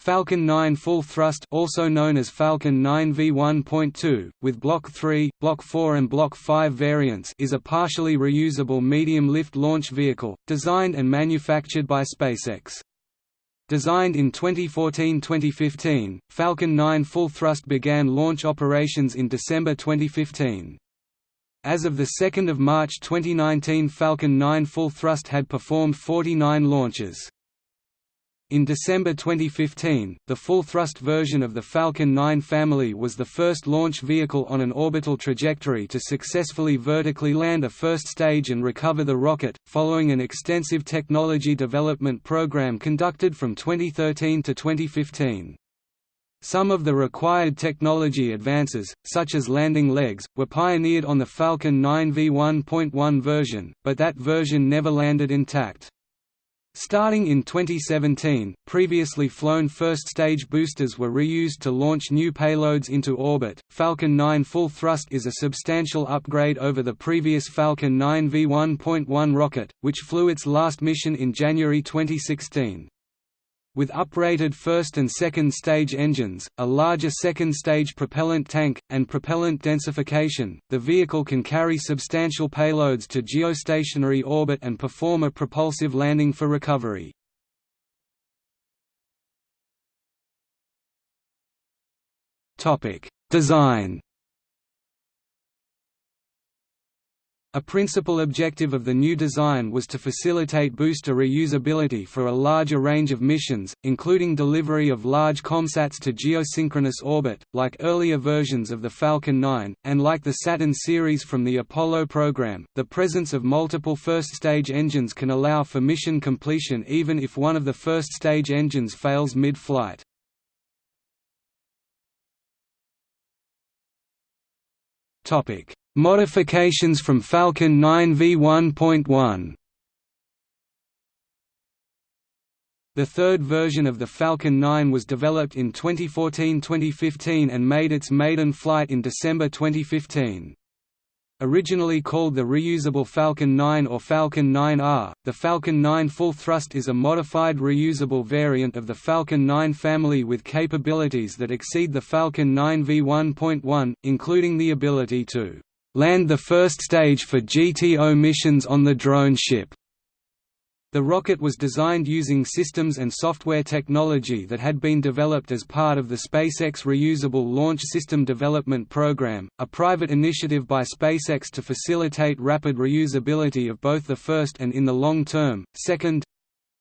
Falcon 9 full thrust also known as Falcon 9 V1.2, with Block 3, Block 4 and Block 5 variants is a partially reusable medium-lift launch vehicle, designed and manufactured by SpaceX. Designed in 2014–2015, Falcon 9 full thrust began launch operations in December 2015. As of 2 March 2019 Falcon 9 full thrust had performed 49 launches. In December 2015, the full-thrust version of the Falcon 9 family was the first launch vehicle on an orbital trajectory to successfully vertically land a first stage and recover the rocket, following an extensive technology development program conducted from 2013 to 2015. Some of the required technology advances, such as landing legs, were pioneered on the Falcon 9 V1.1 version, but that version never landed intact. Starting in 2017, previously flown first-stage boosters were reused to launch new payloads into orbit. Falcon 9 full thrust is a substantial upgrade over the previous Falcon 9 V1.1 rocket, which flew its last mission in January 2016. With uprated first and second stage engines, a larger second stage propellant tank, and propellant densification, the vehicle can carry substantial payloads to geostationary orbit and perform a propulsive landing for recovery. Design A principal objective of the new design was to facilitate booster reusability for a larger range of missions, including delivery of large COMSATs to geosynchronous orbit, like earlier versions of the Falcon 9, and like the Saturn series from the Apollo program. The presence of multiple first-stage engines can allow for mission completion even if one of the first-stage engines fails mid-flight. Topic Modifications from Falcon 9 V1.1 The third version of the Falcon 9 was developed in 2014–2015 and made its maiden flight in December 2015. Originally called the reusable Falcon 9 or Falcon 9R, the Falcon 9 Full Thrust is a modified reusable variant of the Falcon 9 family with capabilities that exceed the Falcon 9 V1.1, including the ability to land the first stage for GTO missions on the drone ship. The rocket was designed using systems and software technology that had been developed as part of the SpaceX Reusable Launch System Development Program, a private initiative by SpaceX to facilitate rapid reusability of both the first and in the long term, second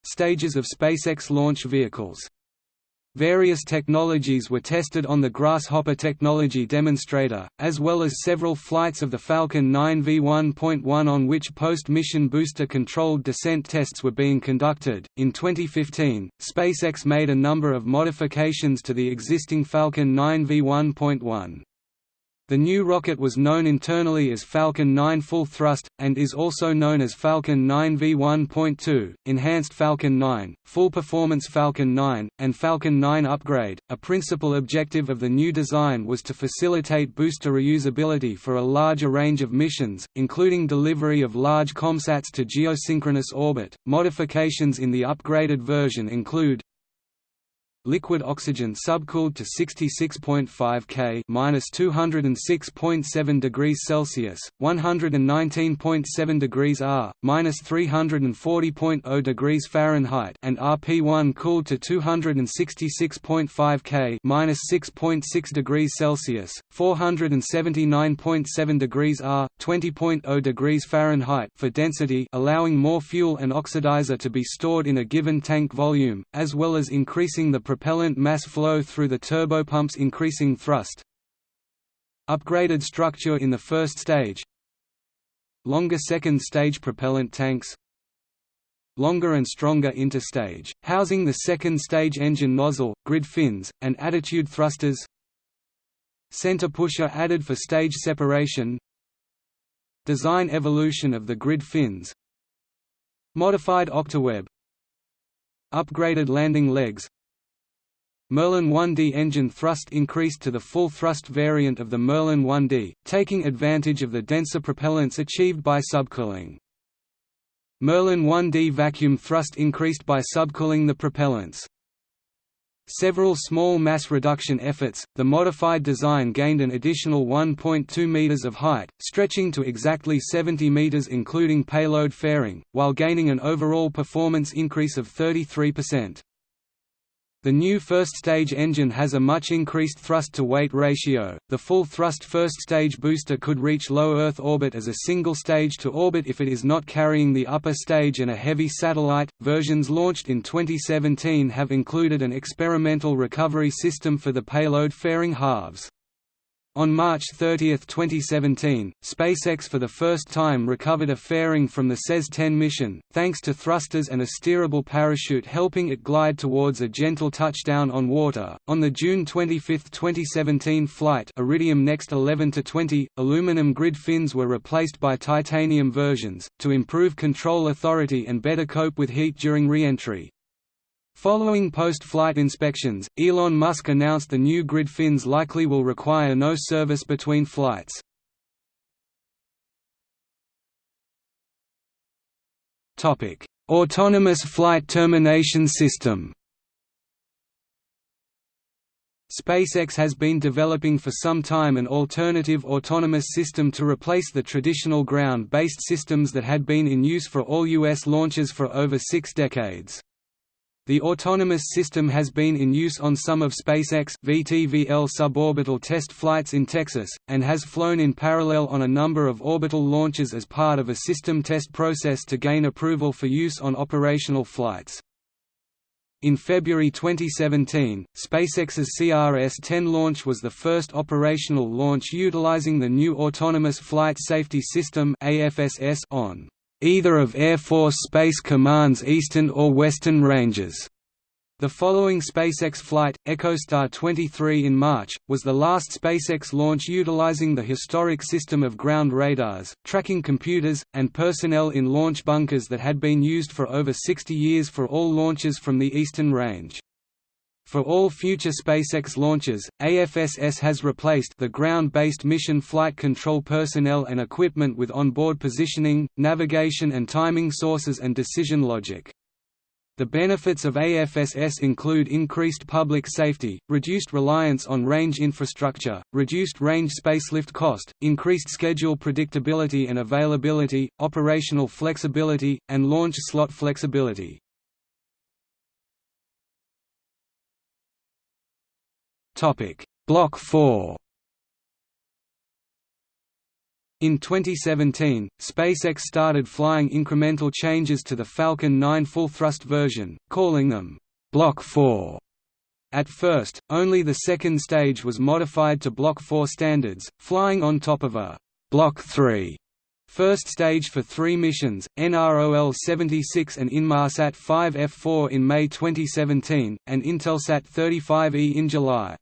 stages of SpaceX launch vehicles. Various technologies were tested on the Grasshopper technology demonstrator, as well as several flights of the Falcon 9 V1.1 on which post-mission booster-controlled descent tests were being conducted. In 2015, SpaceX made a number of modifications to the existing Falcon 9 V1.1. The new rocket was known internally as Falcon 9 Full Thrust, and is also known as Falcon 9 V1.2, Enhanced Falcon 9, Full Performance Falcon 9, and Falcon 9 Upgrade. A principal objective of the new design was to facilitate booster reusability for a larger range of missions, including delivery of large COMSATs to geosynchronous orbit. Modifications in the upgraded version include liquid oxygen subcooled to 66.5 K (-206.7 degrees Celsius, 119.7 degrees R, (-340.0 degrees Fahrenheit), and RP1 cooled to 266.5 K (-6.6 degrees Celsius, 479.7 degrees R, 20.0 degrees Fahrenheit) for density, allowing more fuel and oxidizer to be stored in a given tank volume, as well as increasing the propellant mass flow through the turbopumps increasing thrust. Upgraded structure in the first stage. Longer second stage propellant tanks. Longer and stronger interstage, housing the second stage engine nozzle, grid fins, and attitude thrusters. Center pusher added for stage separation. Design evolution of the grid fins. Modified octaweb. Upgraded landing legs Merlin 1D engine thrust increased to the full thrust variant of the Merlin 1D, taking advantage of the denser propellants achieved by subcooling. Merlin 1D vacuum thrust increased by subcooling the propellants. several small mass reduction efforts, the modified design gained an additional 1.2 meters of height, stretching to exactly 70 meters including payload fairing, while gaining an overall performance increase of 33%. The new first-stage engine has a much increased thrust-to-weight ratio. The full-thrust first-stage booster could reach low Earth orbit as a single stage to orbit if it is not carrying the upper stage and a heavy satellite. Versions launched in 2017 have included an experimental recovery system for the payload fairing halves. On March 30, 2017, SpaceX for the first time recovered a fairing from the SES-10 mission, thanks to thrusters and a steerable parachute helping it glide towards a gentle touchdown on water. On the June 25, 2017 flight Iridium Next 11 to 20, aluminum grid fins were replaced by titanium versions, to improve control authority and better cope with heat during re-entry. Following post-flight inspections, Elon Musk announced the new grid fins likely will require no service between flights. Autonomous flight termination system SpaceX has been developing for some time an alternative autonomous system to replace the traditional ground-based systems that had been in use for all U.S. launches for over six decades. The autonomous system has been in use on some of SpaceX VTVL suborbital test flights in Texas, and has flown in parallel on a number of orbital launches as part of a system test process to gain approval for use on operational flights. In February 2017, SpaceX's CRS-10 launch was the first operational launch utilizing the new Autonomous Flight Safety System on either of Air Force Space Command's eastern or western ranges. The following SpaceX flight, EchoStar 23 in March, was the last SpaceX launch utilizing the historic system of ground radars, tracking computers, and personnel in launch bunkers that had been used for over 60 years for all launches from the eastern range. For all future SpaceX launches, AFSS has replaced the ground-based mission flight control personnel and equipment with onboard positioning, navigation and timing sources and decision logic. The benefits of AFSS include increased public safety, reduced reliance on range infrastructure, reduced range spacelift cost, increased schedule predictability and availability, operational flexibility, and launch slot flexibility. Block 4 In 2017, SpaceX started flying incremental changes to the Falcon 9 full-thrust version, calling them Block 4. At first, only the second stage was modified to Block 4 standards, flying on top of a Block 3 first stage for three missions, NROL-76 and Inmarsat 5F4 in May 2017, and Intelsat 35E in July.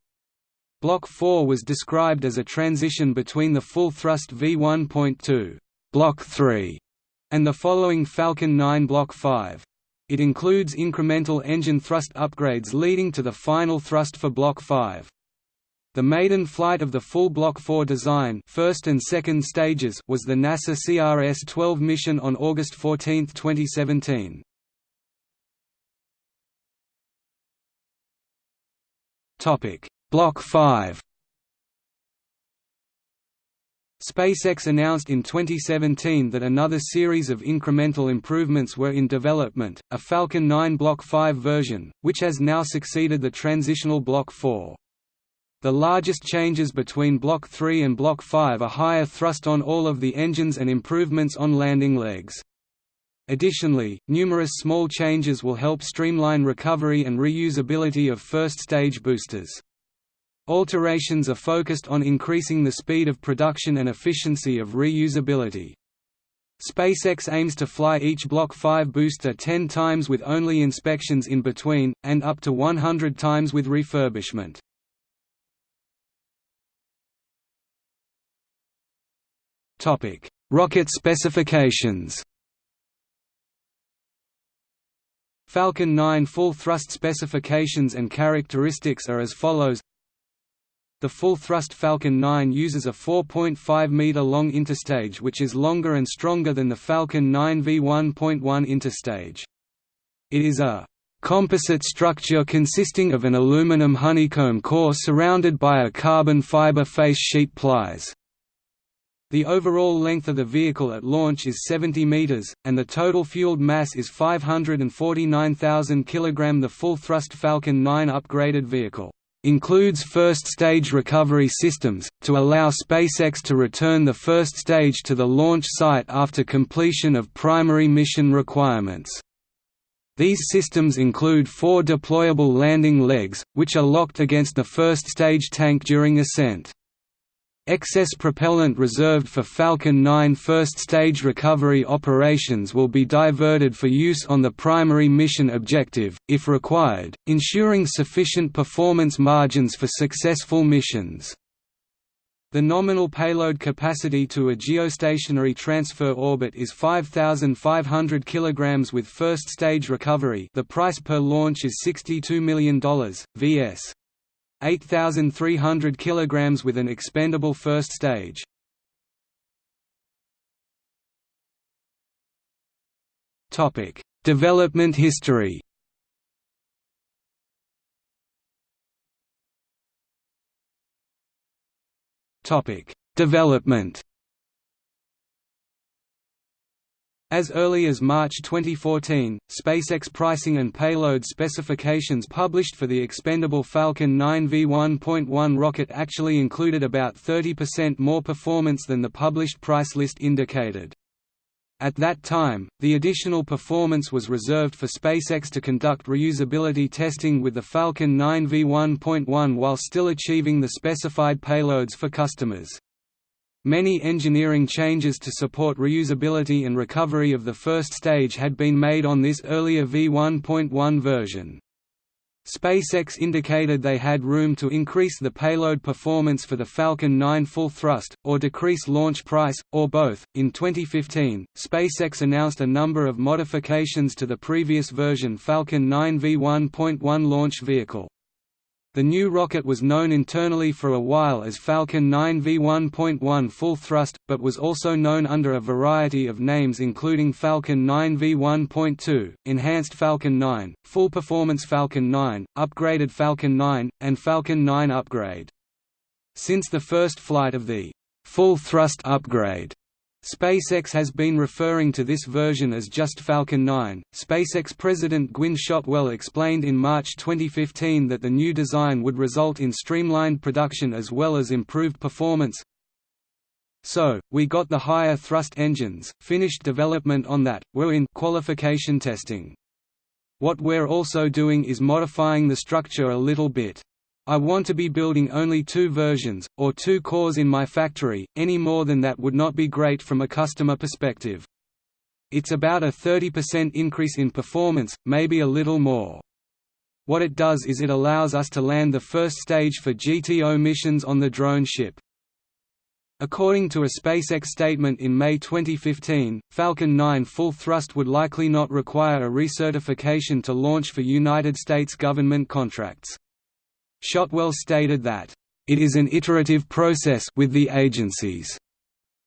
Block 4 was described as a transition between the full-thrust V1.2 Block 3 and the following Falcon 9 Block 5. It includes incremental engine thrust upgrades leading to the final thrust for Block 5. The maiden flight of the full Block 4 design first and second stages was the NASA CRS-12 mission on August 14, 2017. Topic: Block 5 SpaceX announced in 2017 that another series of incremental improvements were in development, a Falcon 9 Block 5 version, which has now succeeded the transitional Block 4. The largest changes between Block 3 and Block 5 are higher thrust on all of the engines and improvements on landing legs. Additionally, numerous small changes will help streamline recovery and reusability of first-stage boosters. Alterations are focused on increasing the speed of production and efficiency of reusability. SpaceX aims to fly each Block 5 booster 10 times with only inspections in between, and up to 100 times with refurbishment. Rocket specifications Falcon 9 full thrust specifications and characteristics are as follows the full-thrust Falcon 9 uses a 4.5-meter-long interstage which is longer and stronger than the Falcon 9 V1.1 interstage. It is a composite structure consisting of an aluminum honeycomb core surrounded by a carbon fiber face sheet plies. The overall length of the vehicle at launch is 70 meters, and the total fueled mass is 549,000 kg. The full-thrust Falcon 9 upgraded vehicle includes first-stage recovery systems, to allow SpaceX to return the first stage to the launch site after completion of primary mission requirements. These systems include four deployable landing legs, which are locked against the first stage tank during ascent. Excess propellant reserved for Falcon 9 first-stage recovery operations will be diverted for use on the primary mission objective, if required, ensuring sufficient performance margins for successful missions. The nominal payload capacity to a geostationary transfer orbit is 5,500 kg with first stage recovery the price per launch is $62 million, vs. 8,300 kg with an expendable first stage. Development history. Development As early as March 2014, SpaceX pricing and payload specifications published for the expendable Falcon 9 V1.1 rocket actually included about 30% more performance than the published price list indicated. At that time, the additional performance was reserved for SpaceX to conduct reusability testing with the Falcon 9 V1.1 while still achieving the specified payloads for customers. Many engineering changes to support reusability and recovery of the first stage had been made on this earlier V1.1 version. SpaceX indicated they had room to increase the payload performance for the Falcon 9 full thrust, or decrease launch price, or both. In 2015, SpaceX announced a number of modifications to the previous version Falcon 9 V1.1 launch vehicle. The new rocket was known internally for a while as Falcon 9 V1.1 full thrust, but was also known under a variety of names including Falcon 9 V1.2, Enhanced Falcon 9, Full Performance Falcon 9, Upgraded Falcon 9, and Falcon 9 Upgrade. Since the first flight of the full thrust upgrade SpaceX has been referring to this version as just Falcon 9. SpaceX President Gwynne Shotwell explained in March 2015 that the new design would result in streamlined production as well as improved performance. So, we got the higher thrust engines, finished development on that, we're in qualification testing. What we're also doing is modifying the structure a little bit. I want to be building only two versions, or two cores in my factory, any more than that would not be great from a customer perspective. It's about a 30% increase in performance, maybe a little more. What it does is it allows us to land the first stage for GTO missions on the drone ship. According to a SpaceX statement in May 2015, Falcon 9 full thrust would likely not require a recertification to launch for United States government contracts. Shotwell stated that, "...it is an iterative process with the agencies,"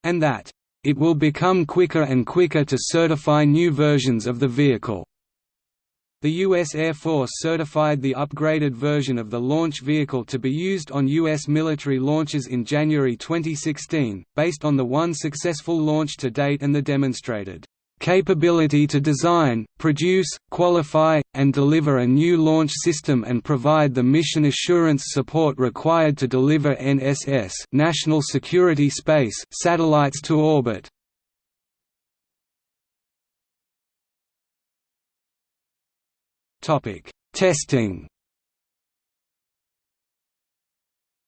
and that, "...it will become quicker and quicker to certify new versions of the vehicle." The U.S. Air Force certified the upgraded version of the launch vehicle to be used on U.S. military launches in January 2016, based on the one successful launch to date and the demonstrated capability to design, produce, qualify, and deliver a new launch system and provide the mission assurance support required to deliver NSS National Security Space satellites to orbit. Testing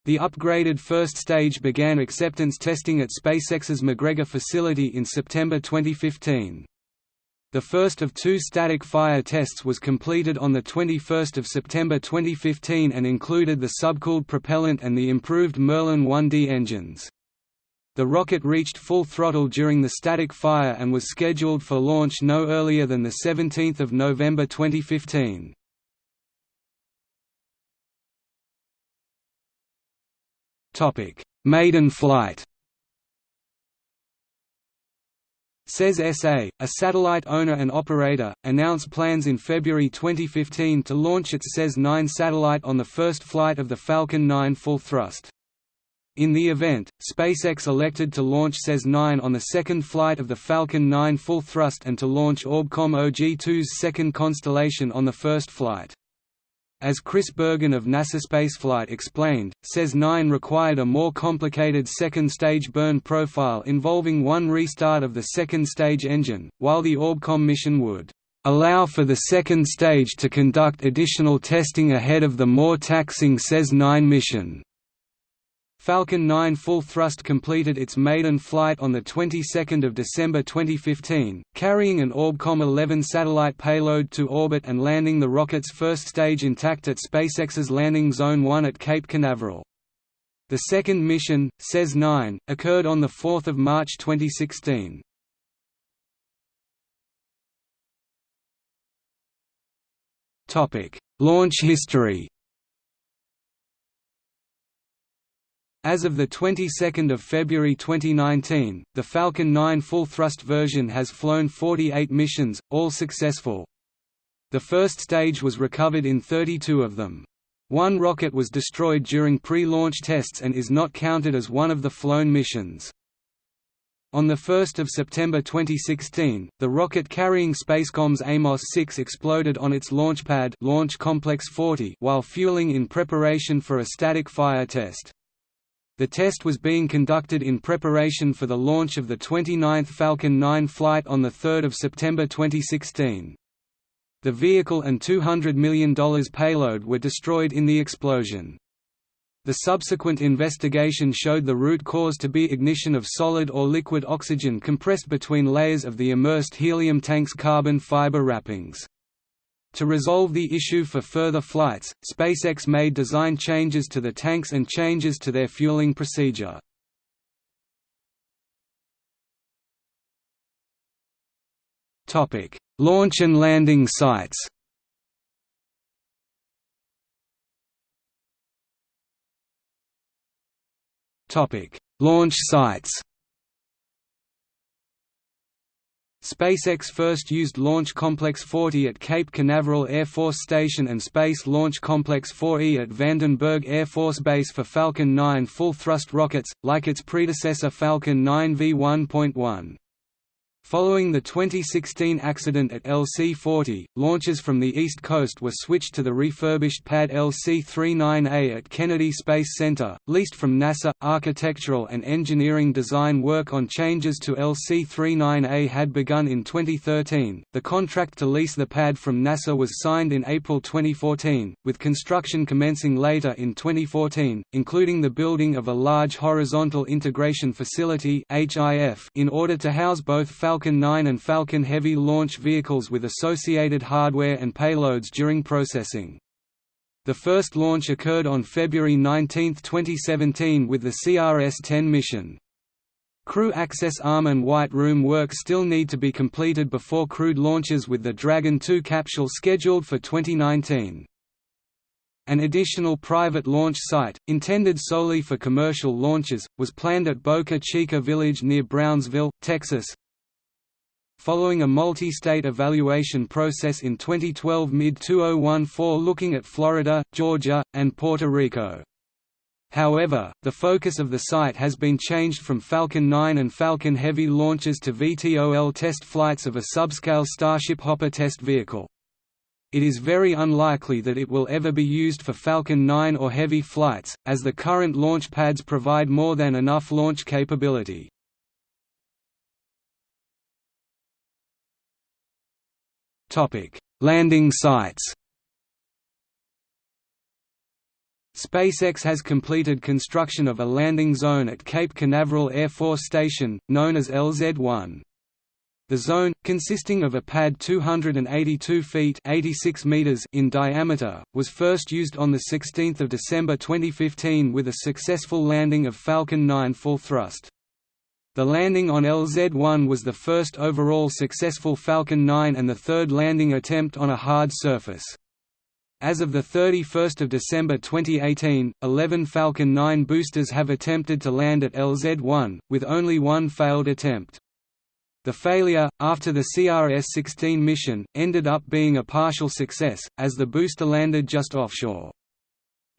The upgraded first stage began acceptance testing at SpaceX's McGregor facility in September 2015. The first of two static fire tests was completed on 21 September 2015 and included the subcooled propellant and the improved Merlin 1D engines. The rocket reached full throttle during the static fire and was scheduled for launch no earlier than 17 November 2015. Topic: Maiden flight. SES SA, a satellite owner and operator, announced plans in February 2015 to launch its SES 9 satellite on the first flight of the Falcon 9 full thrust. In the event, SpaceX elected to launch SES 9 on the second flight of the Falcon 9 full thrust and to launch Orbcomm OG-2's second constellation on the first flight. As Chris Bergin of NASA Spaceflight explained, SES 9 required a more complicated second-stage burn profile involving one restart of the second-stage engine, while the Orbcomm mission would allow for the second stage to conduct additional testing ahead of the more taxing SES 9 mission. Falcon 9 full thrust completed its maiden flight on the 22nd of December 2015, carrying an Orbcomm 11 satellite payload to orbit and landing the rocket's first stage intact at SpaceX's landing zone 1 at Cape Canaveral. The second mission, SES 9, occurred on 4 March 2016. Topic: Launch history As of the 22nd of February 2019, the Falcon 9 full-thrust version has flown 48 missions, all successful. The first stage was recovered in 32 of them. One rocket was destroyed during pre-launch tests and is not counted as one of the flown missions. On 1 September 2016, the rocket carrying Spacecom's Amos-6 exploded on its launchpad Launch Complex 40 while fueling in preparation for a static fire test. The test was being conducted in preparation for the launch of the 29th Falcon 9 flight on 3 September 2016. The vehicle and $200 million payload were destroyed in the explosion. The subsequent investigation showed the root cause to be ignition of solid or liquid oxygen compressed between layers of the immersed helium tank's carbon fiber wrappings. To resolve the issue for further flights, SpaceX made design changes to the tanks and changes to their fueling procedure. Launch and landing sites Launch sites SpaceX first used Launch Complex 40 at Cape Canaveral Air Force Station and Space Launch Complex 4E at Vandenberg Air Force Base for Falcon 9 full-thrust rockets, like its predecessor Falcon 9 V1.1. Following the 2016 accident at LC-40, launches from the East Coast were switched to the refurbished pad LC-39A at Kennedy Space Center, leased from NASA. Architectural and engineering design work on changes to LC-39A had begun in 2013. The contract to lease the pad from NASA was signed in April 2014, with construction commencing later in 2014, including the building of a large horizontal integration facility (HIF) in order to house both Falcon 9 and Falcon Heavy launch vehicles with associated hardware and payloads during processing. The first launch occurred on February 19, 2017 with the CRS-10 mission. Crew access arm and white room work still need to be completed before crewed launches with the Dragon 2 capsule scheduled for 2019. An additional private launch site, intended solely for commercial launches, was planned at Boca Chica Village near Brownsville, Texas, following a multi-state evaluation process in 2012 mid-2014 looking at Florida, Georgia, and Puerto Rico. However, the focus of the site has been changed from Falcon 9 and Falcon Heavy launches to VTOL test flights of a subscale Starship Hopper test vehicle. It is very unlikely that it will ever be used for Falcon 9 or Heavy flights, as the current launch pads provide more than enough launch capability. Landing sites. SpaceX has completed construction of a landing zone at Cape Canaveral Air Force Station, known as LZ-1. The zone, consisting of a pad 282 feet 86 meters in diameter, was first used on 16 December 2015 with a successful landing of Falcon 9 full thrust. The landing on LZ-1 was the first overall successful Falcon 9 and the third landing attempt on a hard surface. As of 31 December 2018, 11 Falcon 9 boosters have attempted to land at LZ-1, with only one failed attempt. The failure, after the CRS-16 mission, ended up being a partial success, as the booster landed just offshore.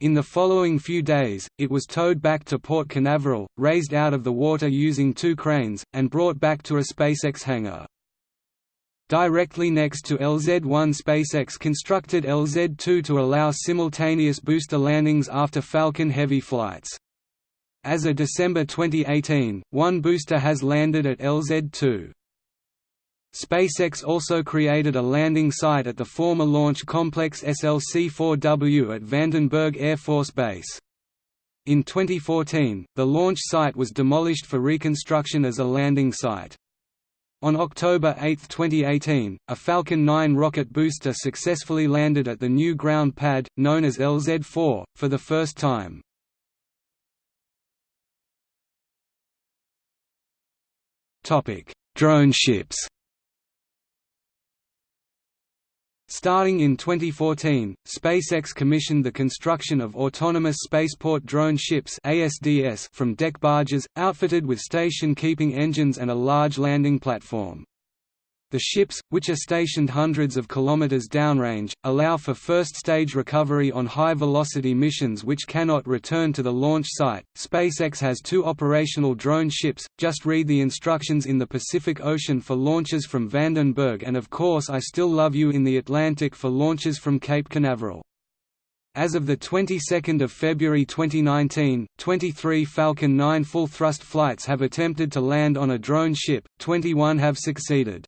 In the following few days, it was towed back to Port Canaveral, raised out of the water using two cranes, and brought back to a SpaceX hangar. Directly next to LZ-1 SpaceX constructed LZ-2 to allow simultaneous booster landings after Falcon Heavy flights. As of December 2018, one booster has landed at LZ-2. SpaceX also created a landing site at the former Launch Complex SLC-4W at Vandenberg Air Force Base. In 2014, the launch site was demolished for reconstruction as a landing site. On October 8, 2018, a Falcon 9 rocket booster successfully landed at the new ground pad, known as LZ-4, for the first time. Drone ships Starting in 2014, SpaceX commissioned the construction of autonomous spaceport drone ships ASDS from deck barges, outfitted with station-keeping engines and a large landing platform. The ships, which are stationed hundreds of kilometers downrange, allow for first-stage recovery on high-velocity missions which cannot return to the launch site. SpaceX has two operational drone ships. Just read the instructions in the Pacific Ocean for launches from Vandenberg and of course I Still Love You in the Atlantic for launches from Cape Canaveral. As of the 22nd of February 2019, 23 Falcon 9 full-thrust flights have attempted to land on a drone ship, 21 have succeeded.